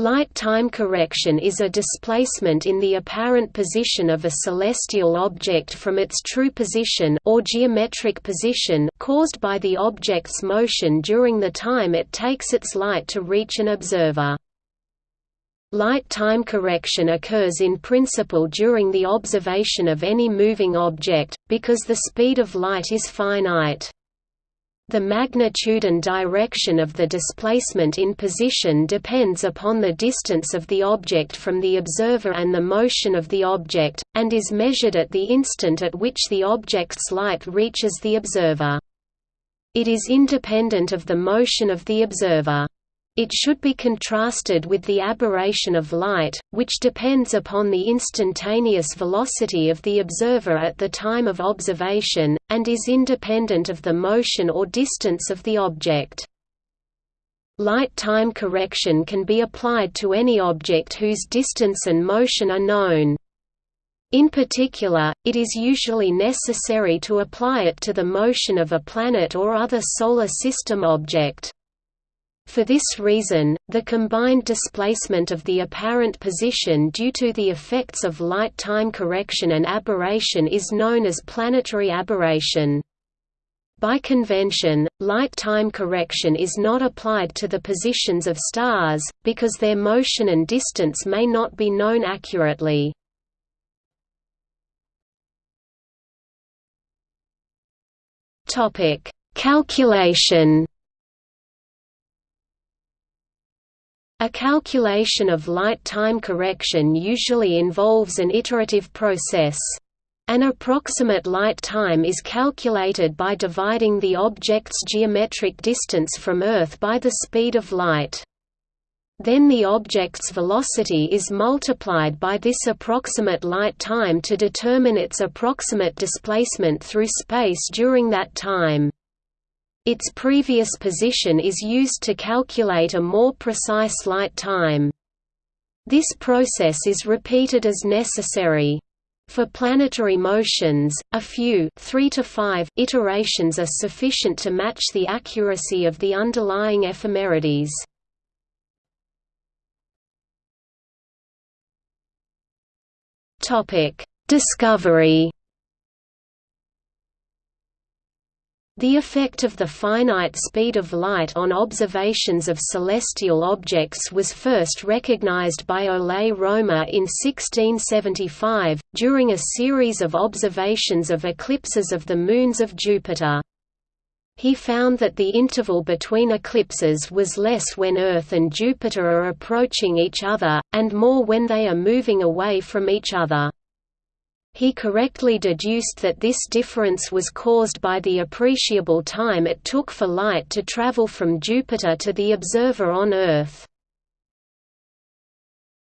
Light time correction is a displacement in the apparent position of a celestial object from its true position or geometric position caused by the object's motion during the time it takes its light to reach an observer. Light time correction occurs in principle during the observation of any moving object, because the speed of light is finite. The magnitude and direction of the displacement in position depends upon the distance of the object from the observer and the motion of the object, and is measured at the instant at which the object's light reaches the observer. It is independent of the motion of the observer. It should be contrasted with the aberration of light, which depends upon the instantaneous velocity of the observer at the time of observation, and is independent of the motion or distance of the object. Light time correction can be applied to any object whose distance and motion are known. In particular, it is usually necessary to apply it to the motion of a planet or other solar system object. For this reason, the combined displacement of the apparent position due to the effects of light time correction and aberration is known as planetary aberration. By convention, light time correction is not applied to the positions of stars, because their motion and distance may not be known accurately. Calculation A calculation of light time correction usually involves an iterative process. An approximate light time is calculated by dividing the object's geometric distance from Earth by the speed of light. Then the object's velocity is multiplied by this approximate light time to determine its approximate displacement through space during that time. Its previous position is used to calculate a more precise light time. This process is repeated as necessary. For planetary motions, a few 3 to 5 iterations are sufficient to match the accuracy of the underlying ephemerides. Discovery The effect of the finite speed of light on observations of celestial objects was first recognized by Ole Romer in 1675, during a series of observations of eclipses of the moons of Jupiter. He found that the interval between eclipses was less when Earth and Jupiter are approaching each other, and more when they are moving away from each other. He correctly deduced that this difference was caused by the appreciable time it took for light to travel from Jupiter to the observer on Earth.